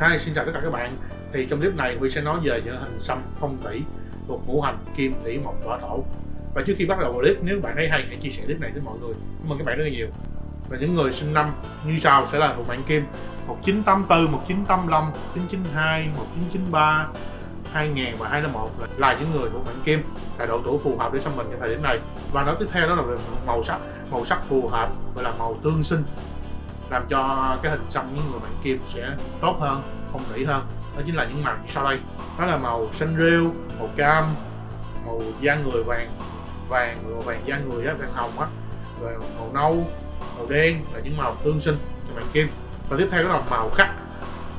Hi, xin chào tất cả các bạn. Thì trong clip này Huy sẽ nói về những hình xăm phong thủy thuộc ngũ hành kim thủy mộc hỏa thổ. Và trước khi bắt đầu vào clip, nếu bạn thấy hay hãy chia sẻ clip này với mọi người. Cảm ơn các bạn rất là nhiều. Và những người sinh năm như sau sẽ là thuộc mạng kim. 1984, 1985, 1992, 1993 2000 và 2001 là, là những người thuộc mệnh kim. Là độ tuổi phù hợp để xăm mình trong thời điểm này. Và nói tiếp theo đó là về màu sắc. Màu sắc phù hợp gọi là màu tương sinh làm cho cái hình xăm những người bạn kim sẽ tốt hơn phong thủy hơn. Đó chính là những màu như sau đây. Đó là màu xanh rêu màu cam màu da người vàng vàng màu vàng da người á vàng hồng á và màu nâu màu đen là những màu tương sinh cho bạn kim. Và tiếp theo đó là màu khắc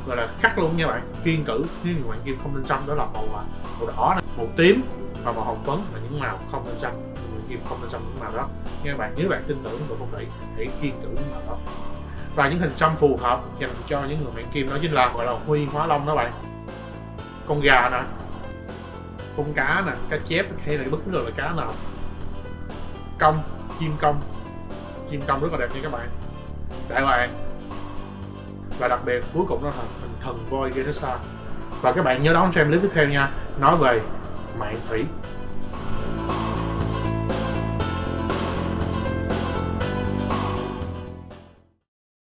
gọi là khắc luôn nha bạn. Kiên cử nếu người bạn kim không nên xăm đó là màu à, màu đỏ này, màu tím và màu hồng phấn là những màu không nên xăm. Người bạn kim không nên xăm những màu đó. Nha bạn nếu bạn tin tưởng vào phong thủy hãy kiên cử những màu đó và những hình xăm phù hợp dành cho những người bạn kim. Đó chính là gọi là huy hóa long đó bạn. Con gà nè, con cá nè, cá chép hay là bất cứ loại cá nào. Công chim công chim công rất là đẹp nha các bạn. Đại bạn và đặc biệt cuối cùng đó là hình thần voi Gerasa và các bạn nhớ đón xem clip tiếp theo nha. Nói về mạng thủy.